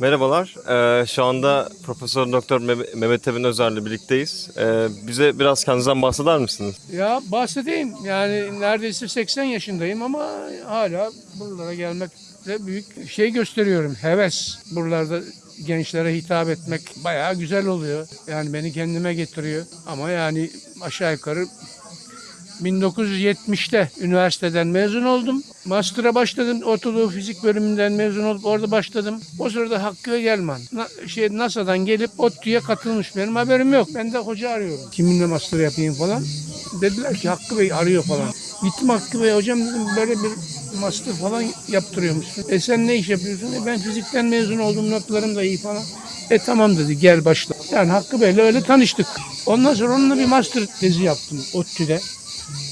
Merhabalar. Ee, şu anda Profesör Doktor Meh- Mehmet Emin Özer'le birlikteyiz. Ee, bize biraz kendinizden bahseder misiniz? Ya bahsedeyim. Yani neredeyse 80 yaşındayım ama hala buralara gelmekle büyük şey gösteriyorum. Heves. Buralarda gençlere hitap etmek bayağı güzel oluyor. Yani beni kendime getiriyor. Ama yani aşağı yukarı 1970'te üniversiteden mezun oldum. Master'a başladım. Ortadoğu Fizik bölümünden mezun olup orada başladım. O sırada Hakkı Gelman Na- şey NASA'dan gelip ODTÜ'ye katılmış. Benim haberim yok. Ben de hoca arıyorum. Kiminle master yapayım falan. Dediler ki Hakkı Bey arıyor falan. Gittim Hakkı Bey hocam dedim böyle bir master falan yaptırıyormuşsun. E sen ne iş yapıyorsun? E ben fizikten mezun oldum notlarım da iyi falan. E tamam dedi gel başla. Yani Hakkı Bey'le öyle tanıştık. Ondan sonra onunla bir master tezi yaptım ODTÜ'de.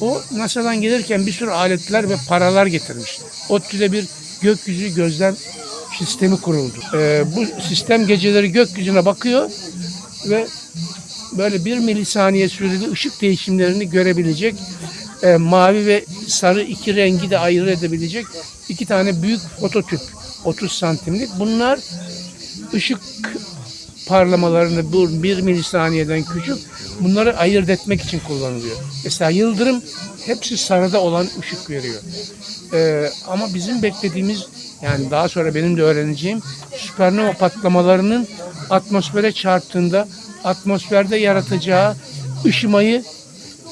O NASA'dan gelirken bir sürü aletler ve paralar getirmiş. ODTÜ'de bir gökyüzü gözlem sistemi kuruldu. Ee, bu sistem geceleri gökyüzüne bakıyor ve böyle bir milisaniye süreli ışık değişimlerini görebilecek e, mavi ve sarı iki rengi de ayırt edebilecek iki tane büyük fototüp 30 santimlik. Bunlar ışık parlamalarını bu bir milisaniyeden küçük bunları ayırt etmek için kullanılıyor. Mesela yıldırım hepsi sarıda olan ışık veriyor. Ee, ama bizim beklediğimiz yani daha sonra benim de öğreneceğim süpernova patlamalarının atmosfere çarptığında atmosferde yaratacağı ışımayı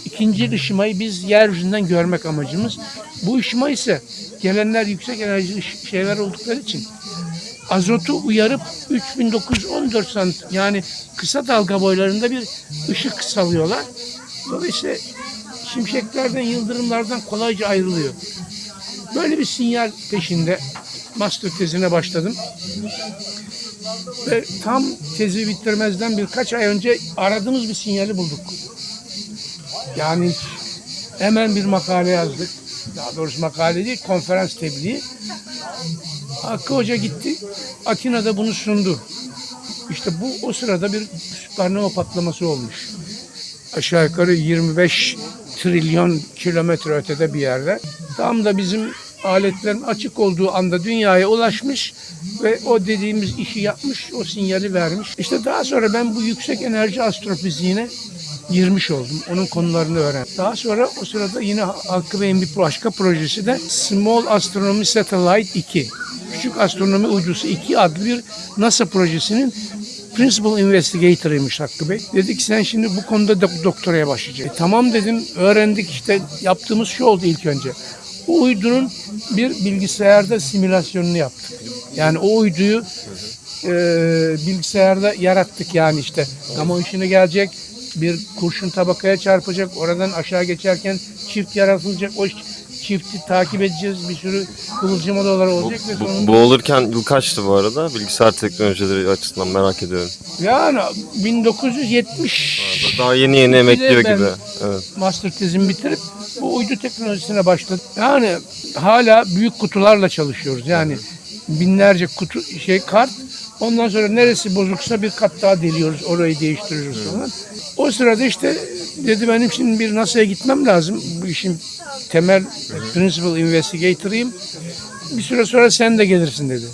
ikinci ışımayı biz yeryüzünden görmek amacımız. Bu ışıma ise gelenler yüksek enerjili ış- şeyler oldukları için azotu uyarıp 3914 sant yani kısa dalga boylarında bir ışık salıyorlar. Dolayısıyla şimşeklerden, yıldırımlardan kolayca ayrılıyor. Böyle bir sinyal peşinde master tezine başladım. Ve tam tezi bitirmezden birkaç ay önce aradığımız bir sinyali bulduk. Yani hemen bir makale yazdık. Daha doğrusu makale değil, konferans tebliği. Hakkı Hoca gitti. Atina'da bunu sundu. İşte bu o sırada bir süpernova patlaması olmuş. Aşağı yukarı 25 trilyon kilometre ötede bir yerde. Tam da bizim aletlerin açık olduğu anda dünyaya ulaşmış ve o dediğimiz işi yapmış, o sinyali vermiş. İşte daha sonra ben bu yüksek enerji astrofiziğine girmiş oldum. Onun konularını öğrendim. Daha sonra o sırada yine Hakkı Bey'in bir başka projesi de Small Astronomy Satellite 2. Küçük Astronomi Uydusu 2 adlı bir NASA projesinin Principal Investigator'ıymış Hakkı Bey. Dedi ki sen şimdi bu konuda dok- doktoraya başlayacaksın. E, tamam dedim öğrendik işte yaptığımız şu oldu ilk önce. O uydunun bir bilgisayarda simülasyonunu yaptık. Yani o uyduyu e, bilgisayarda yarattık yani işte gama ışını gelecek bir kurşun tabakaya çarpacak oradan aşağı geçerken çift yaratılacak o çifti takip edeceğiz bir sürü kıvılcım odaları olacak ve Bu, sonunda bu olurken yıl kaçtı bu arada? Bilgisayar teknolojileri açısından merak ediyorum. yani 1970 Daha yeni yeni emekliyor ben- gibi. Evet. master tezimi bitirip bu uydu teknolojisine başladım. Yani hala büyük kutularla çalışıyoruz. Yani binlerce kutu şey kart. Ondan sonra neresi bozuksa bir kat daha deliyoruz. Orayı değiştiriyoruz falan. O sırada işte dedi benim şimdi bir NASA'ya gitmem lazım. Bu işin temel principal investigator'ıyım. Bir süre sonra sen de gelirsin dedi.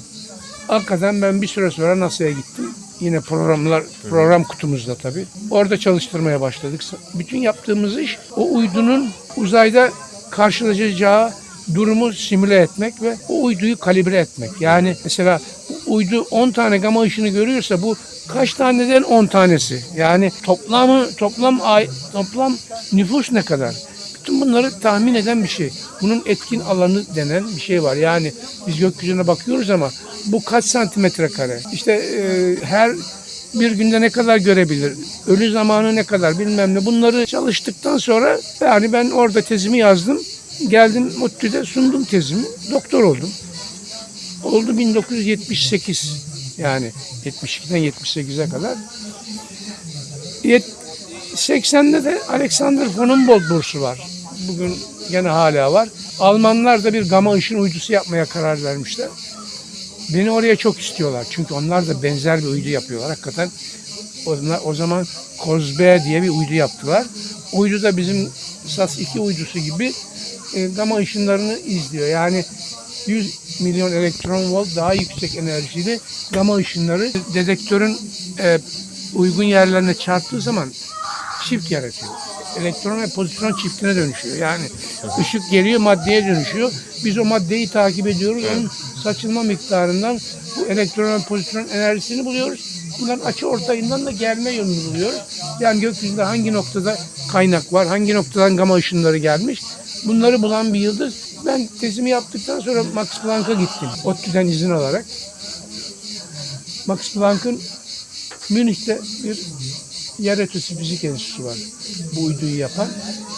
Hakikaten ben bir süre sonra NASA'ya gittim. Yine programlar, program kutumuzda tabii. Orada çalıştırmaya başladık. Bütün yaptığımız iş o uydunun uzayda karşılaşacağı durumu simüle etmek ve o uyduyu kalibre etmek. Yani mesela uydu 10 tane gama ışını görüyorsa bu kaç taneden 10 tanesi? Yani toplamı toplam ay toplam nüfus ne kadar? Bütün bunları tahmin eden bir şey. Bunun etkin alanı denen bir şey var. Yani biz gökyüzüne bakıyoruz ama bu kaç santimetre kare? İşte e, her bir günde ne kadar görebilir? Ölü zamanı ne kadar bilmem ne. Bunları çalıştıktan sonra yani ben orada tezimi yazdım. Geldim ODTÜ'de sundum tezimi. Doktor oldum. Oldu 1978 yani 72'den 78'e kadar. Yet- 80'de de Alexander von Humboldt bursu var. Bugün gene hala var. Almanlar da bir gama ışın uydusu yapmaya karar vermişler. Beni oraya çok istiyorlar. Çünkü onlar da benzer bir uydu yapıyorlar. Hakikaten o, o zaman Kozbe diye bir uydu yaptılar. Uydu da bizim SAS-2 uydusu gibi e, gama ışınlarını izliyor. Yani 100, milyon elektron volt daha yüksek enerjili gama ışınları dedektörün e, uygun yerlerine çarptığı zaman çift yaratıyor. Elektron ve pozitron çiftine dönüşüyor. Yani ışık geliyor maddeye dönüşüyor. Biz o maddeyi takip ediyoruz. Onun saçılma miktarından bu elektron ve pozitron enerjisini buluyoruz. Bunların açı ortayından da gelme yönünü buluyoruz. Yani gökyüzünde hangi noktada kaynak var, hangi noktadan gama ışınları gelmiş. Bunları bulan bir yıldız. Ben tezimi yaptıktan sonra Max Planck'a gittim. ODTÜ'den izin alarak. Max Planck'ın Münih'te bir yer ötesi fizik enstitüsü var. Bu uyduyu yapan.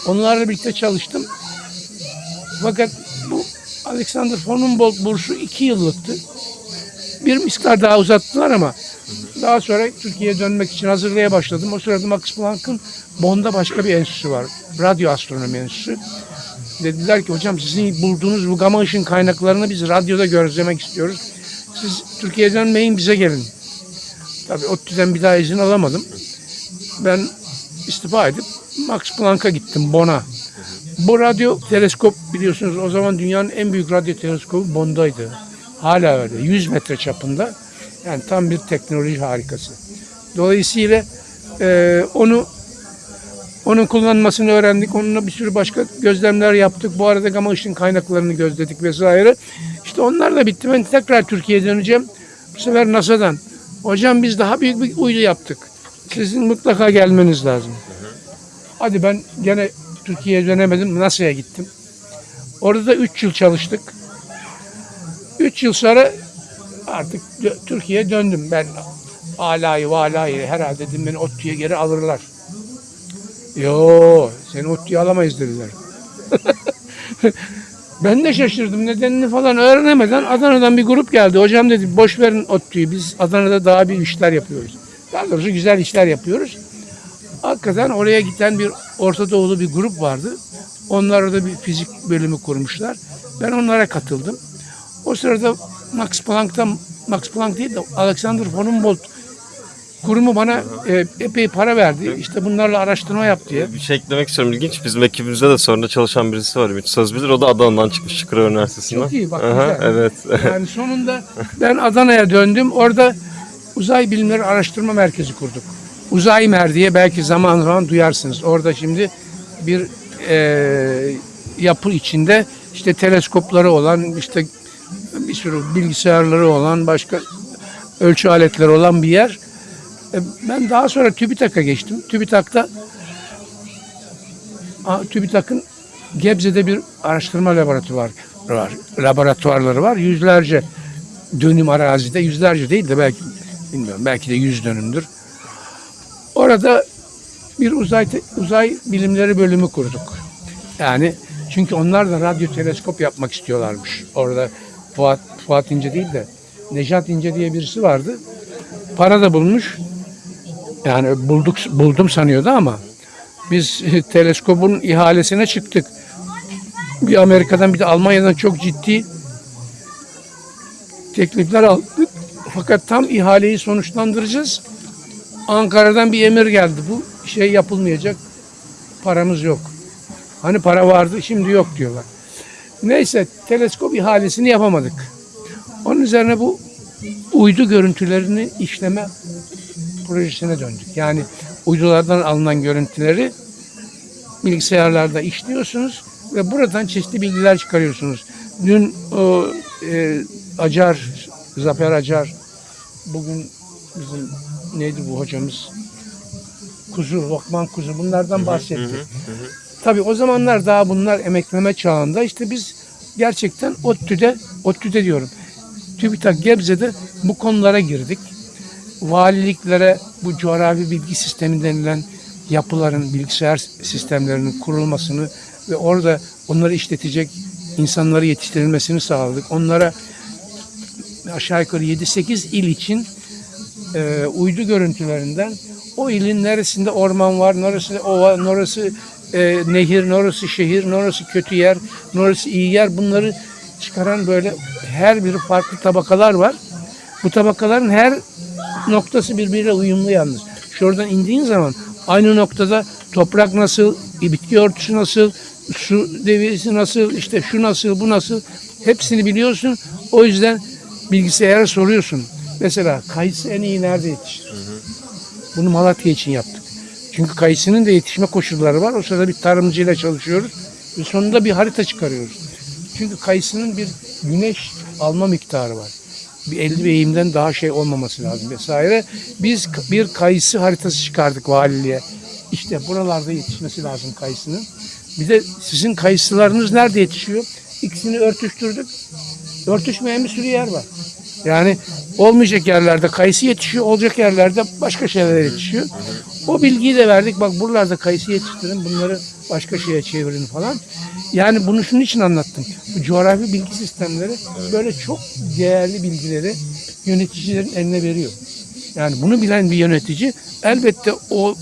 Onlarla birlikte çalıştım. Fakat bu Alexander von Humboldt bursu iki yıllıktı. Bir miktar daha uzattılar ama daha sonra Türkiye'ye dönmek için hazırlığa başladım. O sırada Max Planck'ın Bonn'da başka bir enstitüsü var. Radyo Astronomi Enstitüsü. Dediler ki hocam sizin bulduğunuz bu gama ışın kaynaklarını biz radyoda gözlemek istiyoruz. Siz Türkiye'ye dönmeyin bize gelin. Tabii ODTÜ'den bir daha izin alamadım. Ben istifa edip Max Planck'a gittim Bonn'a. Bu radyo teleskop biliyorsunuz o zaman dünyanın en büyük radyo teleskobu Bonn'daydı. Hala öyle. 100 metre çapında. Yani tam bir teknoloji harikası. Dolayısıyla e, onu onun kullanmasını öğrendik. Onunla bir sürü başka gözlemler yaptık. Bu arada gama ışın kaynaklarını gözledik vesaire. İşte onlar da bitti. Ben tekrar Türkiye'ye döneceğim. Bu sefer NASA'dan. Hocam biz daha büyük bir uydu yaptık. Sizin mutlaka gelmeniz lazım. Hadi ben gene Türkiye'ye dönemedim. NASA'ya gittim. Orada da 3 yıl çalıştık. 3 yıl sonra artık Türkiye'ye döndüm. Ben alayı valayı herhalde dedim beni ODTÜ'ye geri alırlar. Yo seni ODTÜ'ye alamayız dediler. ben de şaşırdım nedenini falan öğrenemeden Adana'dan bir grup geldi. Hocam dedi boş verin ODTÜ'yü biz Adana'da daha bir işler yapıyoruz. Daha doğrusu güzel işler yapıyoruz. Hakikaten oraya giden bir Orta Doğulu bir grup vardı. Onlar orada bir fizik bölümü kurmuşlar. Ben onlara katıldım. O sırada Max Planck'tan Max Planck değil de Alexander von Humboldt kurumu bana e, epey para verdi. İşte bunlarla araştırma yap diye. Bir şey eklemek istiyorum. İlginç. Bizim ekibimizde de sonra çalışan birisi var. Ümit Söz bilir. O da Adana'dan çıkmış Çukurova Üniversitesi'nden. Çok iyi, bak Aha, güzel. Evet. Yani sonunda ben Adana'ya döndüm. Orada Uzay Bilimleri Araştırma Merkezi kurduk. Uzay Mer diye belki zaman zaman duyarsınız. Orada şimdi bir e, yapı içinde işte teleskopları olan, işte bir sürü bilgisayarları olan, başka ölçü aletleri olan bir yer. E, Ben daha sonra TÜBİTAK'a geçtim. TÜBİTAK'ta TÜBİTAK'ın Gebze'de bir araştırma laboratuvarı var. Laboratuvarları var. Yüzlerce dönüm arazide, yüzlerce değil de belki bilmiyorum belki de yüz dönümdür. Orada bir uzay uzay bilimleri bölümü kurduk. Yani çünkü onlar da radyo teleskop yapmak istiyorlarmış. Orada Fuat, Fuat İnce değil de Nejat İnce diye birisi vardı. Para da bulmuş. Yani bulduk buldum sanıyordu ama biz teleskopun ihalesine çıktık. Bir Amerika'dan bir de Almanya'dan çok ciddi teklifler aldık. Fakat tam ihaleyi sonuçlandıracağız. Ankara'dan bir emir geldi. Bu şey yapılmayacak. Paramız yok. Hani para vardı şimdi yok diyorlar. Neyse teleskop ihalesini yapamadık. Onun üzerine bu uydu görüntülerini işleme projesine döndük. Yani uydulardan alınan görüntüleri bilgisayarlarda işliyorsunuz ve buradan çeşitli bilgiler çıkarıyorsunuz. Dün o e, Acar, Zafer Acar, bugün bizim neydi bu hocamız? Kuzu, Lokman Kuzu bunlardan bahsetti. Tabii o zamanlar daha bunlar emekleme çağında. İşte biz gerçekten ODTÜ'de, ODTÜ'de diyorum, TÜBİTAK Gebze'de bu konulara girdik. Valiliklere bu coğrafi bilgi sistemi denilen yapıların, bilgisayar sistemlerinin kurulmasını ve orada onları işletecek insanları yetiştirilmesini sağladık. Onlara aşağı yukarı 7-8 il için e, uydu görüntülerinden o ilin neresinde orman var, neresi ova, neresi e, nehir, neresi şehir, neresi kötü yer, neresi iyi yer bunları çıkaran böyle her biri farklı tabakalar var. Bu tabakaların her noktası birbiriyle uyumlu yalnız. Şuradan indiğin zaman aynı noktada toprak nasıl, bitki örtüsü nasıl, su deviyesi nasıl, işte şu nasıl, bu nasıl Hepsini biliyorsun. O yüzden bilgisayara soruyorsun. Mesela kayısı en iyi nerede yetişir? Bunu Malatya için yaptık. Çünkü kayısının da yetişme koşulları var. O sırada bir tarımcıyla çalışıyoruz. Ve sonunda bir harita çıkarıyoruz. Çünkü kayısının bir güneş alma miktarı var. Bir 50 bir eğimden daha şey olmaması lazım vesaire. Biz bir kayısı haritası çıkardık valiliğe. İşte buralarda yetişmesi lazım kayısının. Bir de sizin kayısılarınız nerede yetişiyor? İkisini örtüştürdük. Örtüşmeyen bir sürü yer var. Yani olmayacak yerlerde kayısı yetişiyor, olacak yerlerde başka şeyler yetişiyor. O bilgiyi de verdik. Bak buralarda kayısı yetiştirin, bunları başka şeye çevirin falan. Yani bunu şunun için anlattım. Bu coğrafi bilgi sistemleri böyle çok değerli bilgileri yöneticilerin eline veriyor. Yani bunu bilen bir yönetici elbette o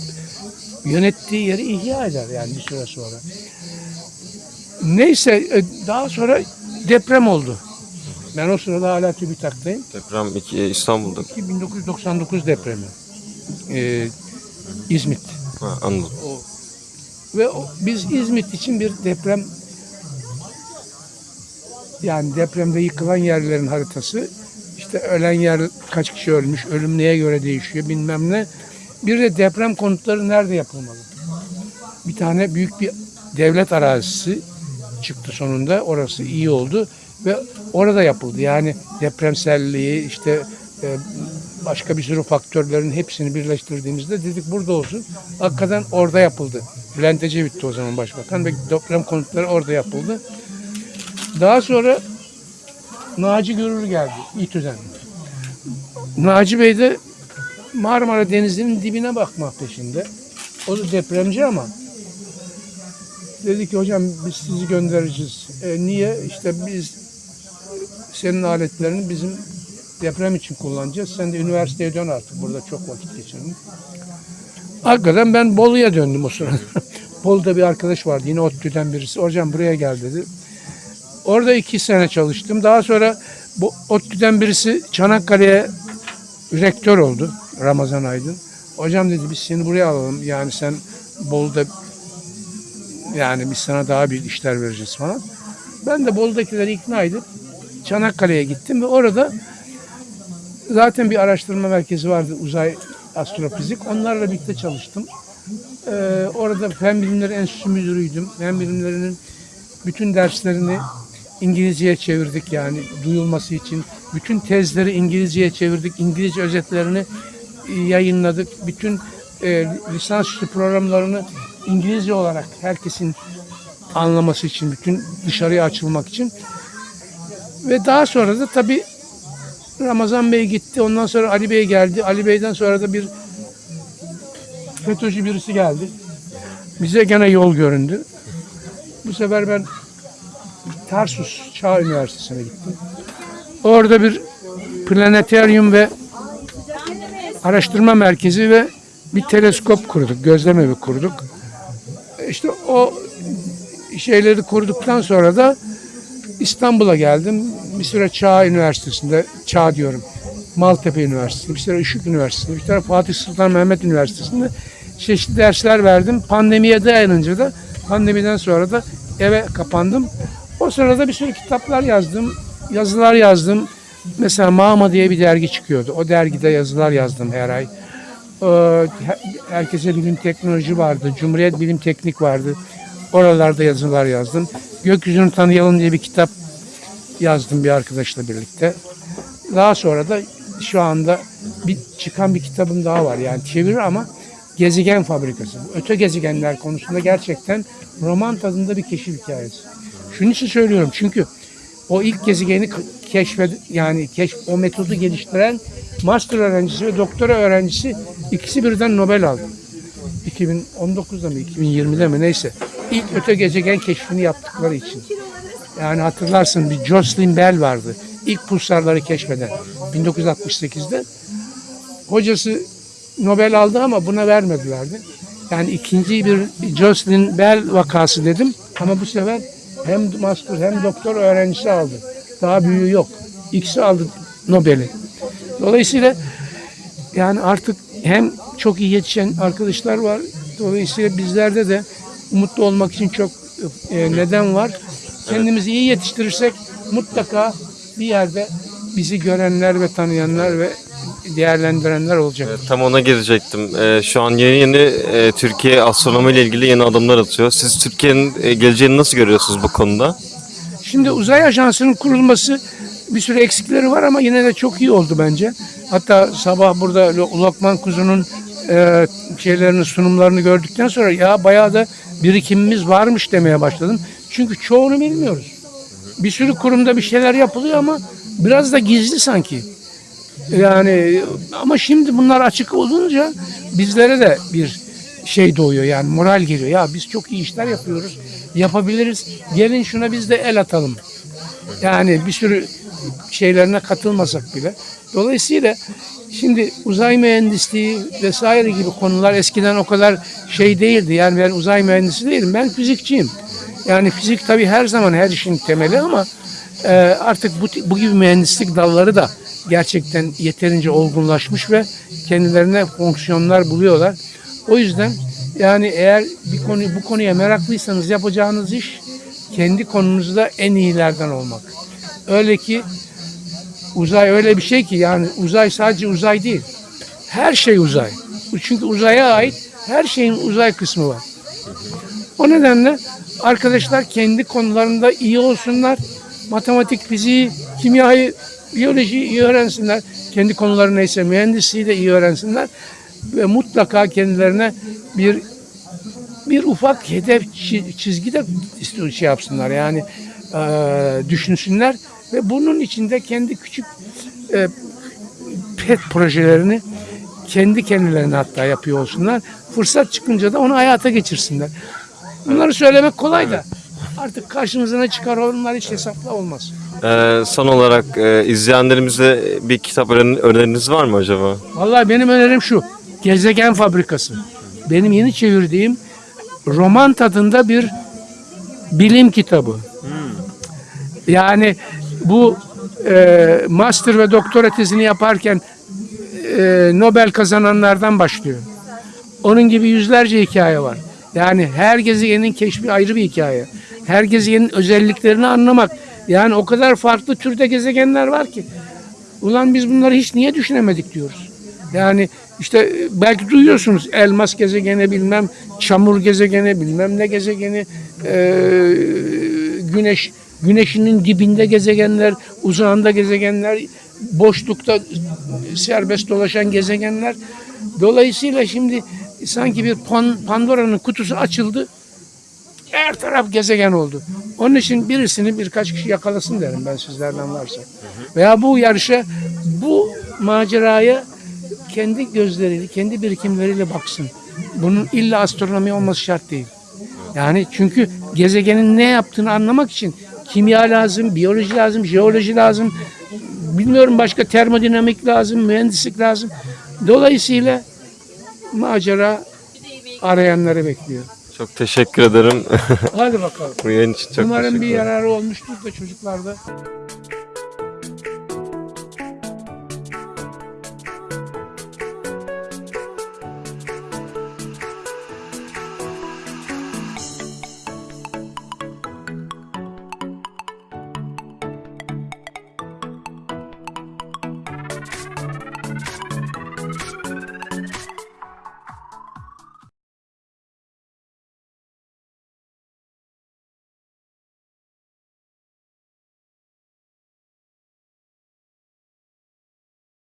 yönettiği yeri ihya eder yani bir süre sonra. Neyse e, daha sonra deprem oldu. Ben o sırada hala TÜBİTAK'tayım. Deprem iki, İstanbul'da. 1999 depremi. Ee, İzmit. Ha, anladım. Ve o- biz İzmit için bir deprem yani depremde yıkılan yerlerin haritası işte ölen yer kaç kişi ölmüş, ölüm neye göre değişiyor bilmem ne. Bir de deprem konutları nerede yapılmalı? Bir tane büyük bir devlet arazisi çıktı sonunda. Orası iyi oldu ve orada yapıldı. Yani depremselliği işte e, başka bir sürü faktörlerin hepsini birleştirdiğimizde dedik burada olsun. Hakikaten orada yapıldı. Bülent Ecevit'ti o zaman başbakan ve deprem konutları orada yapıldı. Daha sonra Naci Görür geldi İTÜ'den. Naci Bey de Marmara Denizi'nin dibine bakmak peşinde. O da depremci ama dedi ki hocam biz sizi göndereceğiz. E, niye? İşte biz senin aletlerini bizim deprem için kullanacağız. Sen de üniversiteye dön artık. Burada çok vakit geçirdin. Hakikaten ben Bolu'ya döndüm o sırada. Bolu'da bir arkadaş vardı. Yine ODTÜ'den birisi. Hocam buraya gel dedi. Orada iki sene çalıştım. Daha sonra bu ODTÜ'den birisi Çanakkale'ye rektör oldu. Ramazan Aydın. Hocam dedi biz seni buraya alalım. Yani sen Bolu'da yani biz sana daha büyük işler vereceğiz falan. Ben de Bolu'dakileri ikna edip Çanakkale'ye gittim ve orada zaten bir araştırma merkezi vardı uzay astrofizik. Onlarla birlikte çalıştım. Ee, orada fen bilimleri enstitüsü müdürüydüm. Fen bilimlerinin bütün derslerini İngilizceye çevirdik yani duyulması için. Bütün tezleri İngilizceye çevirdik. İngilizce özetlerini yayınladık. Bütün e, lisansüstü programlarını İngilizce olarak herkesin anlaması için, bütün dışarıya açılmak için. Ve daha sonra da tabii Ramazan Bey gitti. Ondan sonra Ali Bey geldi. Ali Bey'den sonra da bir FETÖ'cü birisi geldi. Bize gene yol göründü. Bu sefer ben Tarsus Çağ Üniversitesi'ne gittim. Orada bir planetaryum ve araştırma merkezi ve bir teleskop kurduk, gözlem evi kurduk. İşte o şeyleri kurduktan sonra da İstanbul'a geldim. Bir süre Çağ Üniversitesi'nde, Çağ diyorum, Maltepe Üniversitesi'nde, bir süre Işık Üniversitesi'nde, bir süre Fatih Sultan Mehmet Üniversitesi'nde çeşitli dersler verdim. Pandemiye dayanınca da pandemiden sonra da eve kapandım. O sırada bir sürü kitaplar yazdım, yazılar yazdım. Mesela Mama diye bir dergi çıkıyordu. O dergide yazılar yazdım her ay. Ee, her- Herkese Bilim Teknoloji vardı. Cumhuriyet Bilim Teknik vardı. Oralarda yazılar yazdım. Gökyüzünü Tanıyalım diye bir kitap yazdım bir arkadaşla birlikte. Daha sonra da şu anda bir çıkan bir kitabım daha var. Yani çeviri ama Gezegen Fabrikası. Öte gezegenler konusunda gerçekten roman tadında bir keşif hikayesi. Şunun için söylüyorum çünkü o ilk gezegeni keşfed yani keşf o metodu geliştiren master öğrencisi ve doktora öğrencisi ikisi birden Nobel aldı. 2019'da mı 2020'de mi neyse. İlk öte gezegen keşfini yaptıkları için. Yani hatırlarsın bir Jocelyn Bell vardı. İlk pulsarları keşfeden 1968'de. Hocası Nobel aldı ama buna vermedilerdi. Yani ikinci bir Jocelyn Bell vakası dedim. Ama bu sefer hem master hem doktor öğrencisi aldı. Daha büyüğü yok. İkisi aldı Nobel'i. Dolayısıyla yani artık hem çok iyi yetişen arkadaşlar var. Dolayısıyla bizlerde de mutlu olmak için çok e, neden var. Kendimizi iyi yetiştirirsek mutlaka bir yerde bizi görenler ve tanıyanlar ve değerlendirenler olacak. Tam ona girecektim. Ee, şu an yeni yeni e, Türkiye astronomi ile ilgili yeni adımlar atıyor. Siz Türkiye'nin e, geleceğini nasıl görüyorsunuz bu konuda? Şimdi uzay ajansının kurulması bir sürü eksikleri var ama yine de çok iyi oldu bence. Hatta sabah burada Lo- Lokman Kuzu'nun e, şeylerini sunumlarını gördükten sonra ya bayağı da birikimimiz varmış demeye başladım. Çünkü çoğunu bilmiyoruz. Bir sürü kurumda bir şeyler yapılıyor ama biraz da gizli sanki. Yani ama şimdi bunlar açık olunca bizlere de bir şey doğuyor yani moral geliyor. Ya biz çok iyi işler yapıyoruz. Yapabiliriz. Gelin şuna biz de el atalım. Yani bir sürü şeylerine katılmasak bile. Dolayısıyla şimdi uzay mühendisliği vesaire gibi konular eskiden o kadar şey değildi. Yani ben uzay mühendisi değilim. Ben fizikçiyim. Yani fizik tabii her zaman her işin temeli ama e, artık bu, bu gibi mühendislik dalları da gerçekten yeterince olgunlaşmış ve kendilerine fonksiyonlar buluyorlar. O yüzden yani eğer bir konu bu konuya meraklıysanız yapacağınız iş kendi konunuzda en iyilerden olmak. Öyle ki uzay öyle bir şey ki yani uzay sadece uzay değil. Her şey uzay. Çünkü uzaya ait her şeyin uzay kısmı var. O nedenle arkadaşlar kendi konularında iyi olsunlar. Matematik, fiziği, kimyayı, biyolojiyi iyi öğrensinler. Kendi konuları neyse mühendisliği de iyi öğrensinler. Ve mutlaka kendilerine bir bir ufak hedef çi- çizgi de şey yapsınlar yani eee, düşünsünler ve bunun içinde kendi küçük eee, pet projelerini kendi kendilerine hatta yapıyor olsunlar. Fırsat çıkınca da onu hayata geçirsinler. Bunları söylemek kolay da artık karşımıza ne çıkar onlar hiç hesapla olmaz. Ee, son olarak e, izleyenlerimize bir kitap önerin- öneriniz var mı acaba? Vallahi benim önerim şu. Gezegen Fabrikası. Benim yeni çevirdiğim roman tadında bir bilim kitabı. Yani bu e, master ve doktora tezini yaparken e, Nobel kazananlardan başlıyor. Onun gibi yüzlerce hikaye var. Yani her gezegenin keşfi ayrı bir hikaye. Her gezegenin özelliklerini anlamak. Yani o kadar farklı türde gezegenler var ki. Ulan biz bunları hiç niye düşünemedik diyoruz. Yani işte e, belki duyuyorsunuz elmas gezegeni bilmem çamur gezegeni bilmem ne gezegeni e, güneş güneşinin dibinde gezegenler uzağında gezegenler boşlukta serbest dolaşan gezegenler dolayısıyla şimdi sanki bir Pan- Pandora'nın kutusu açıldı her taraf gezegen oldu. Onun için birisini birkaç kişi yakalasın derim ben sizlerden varsa. Veya bu yarışa, bu maceraya kendi gözleriyle, kendi birikimleriyle baksın. Bunun illa astronomi olması şart değil. Yani çünkü gezegenin ne yaptığını anlamak için kimya lazım, biyoloji lazım, jeoloji lazım. Bilmiyorum başka termodinamik lazım, mühendislik lazım. Dolayısıyla macera arayanları bekliyor. Çok teşekkür ederim. Hadi bakalım. Bu yayın için çok Umarım bir yararı olmuştur da çocuklarda.